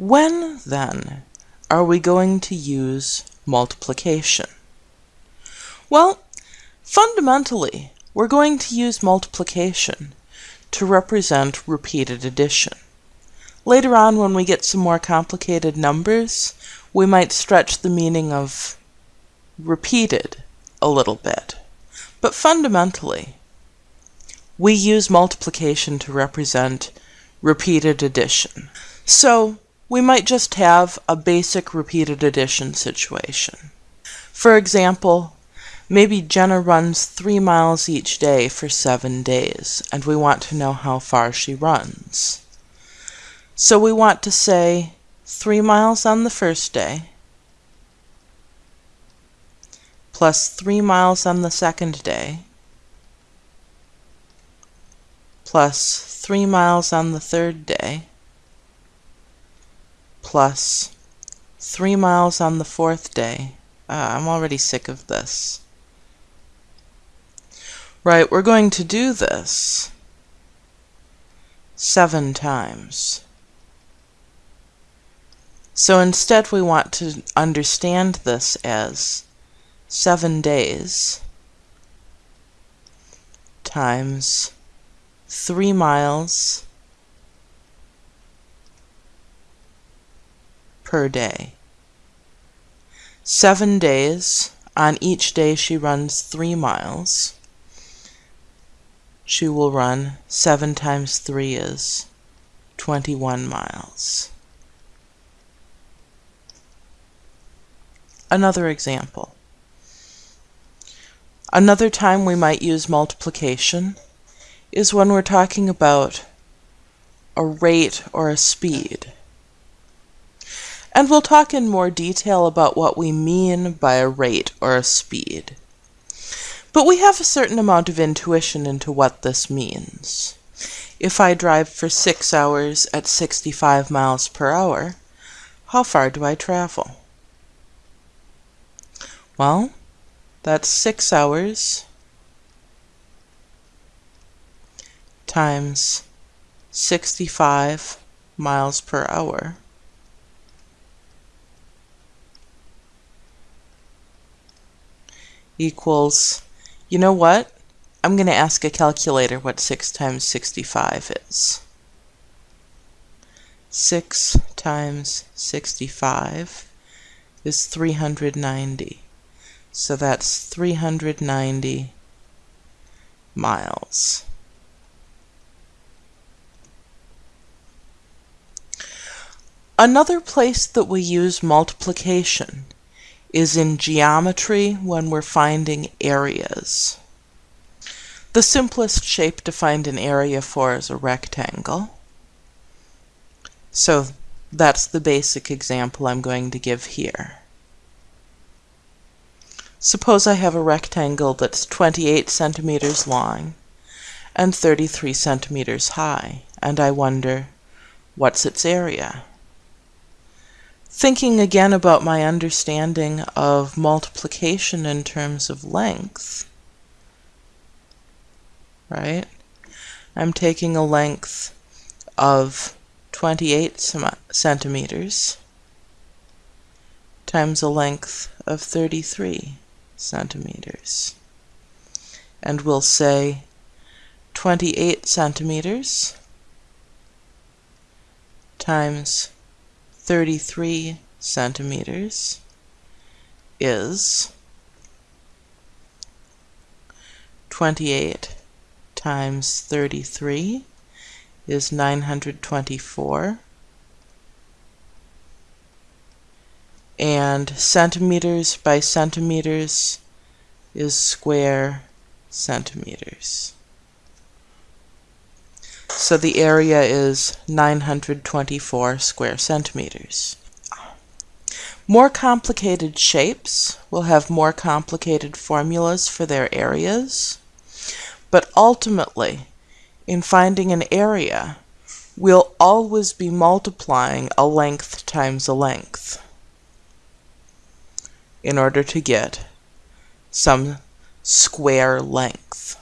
When, then, are we going to use multiplication? Well, fundamentally, we're going to use multiplication to represent repeated addition. Later on, when we get some more complicated numbers, we might stretch the meaning of repeated a little bit. But fundamentally, we use multiplication to represent repeated addition. So we might just have a basic repeated addition situation. For example, maybe Jenna runs three miles each day for seven days, and we want to know how far she runs. So we want to say three miles on the first day, plus three miles on the second day, plus three miles on the third day, plus 3 miles on the fourth day. Uh, I'm already sick of this. Right, we're going to do this seven times. So instead we want to understand this as seven days times three miles per day. Seven days. On each day she runs three miles. She will run seven times three is 21 miles. Another example. Another time we might use multiplication is when we're talking about a rate or a speed. And we'll talk in more detail about what we mean by a rate or a speed. But we have a certain amount of intuition into what this means. If I drive for six hours at 65 miles per hour, how far do I travel? Well, that's six hours times 65 miles per hour equals, you know what? I'm going to ask a calculator what 6 times 65 is. 6 times 65 is 390. So that's 390 miles. Another place that we use multiplication is in geometry when we're finding areas. The simplest shape to find an area for is a rectangle. So that's the basic example I'm going to give here. Suppose I have a rectangle that's 28 centimeters long and 33 centimeters high, and I wonder, what's its area? Thinking again about my understanding of multiplication in terms of length, right? I'm taking a length of 28 centimeters times a length of 33 centimeters. And we'll say 28 centimeters times 33 centimeters is 28 times 33 is 924 and centimeters by centimeters is square centimeters. So the area is 924 square centimeters. More complicated shapes will have more complicated formulas for their areas, but ultimately, in finding an area, we'll always be multiplying a length times a length in order to get some square length.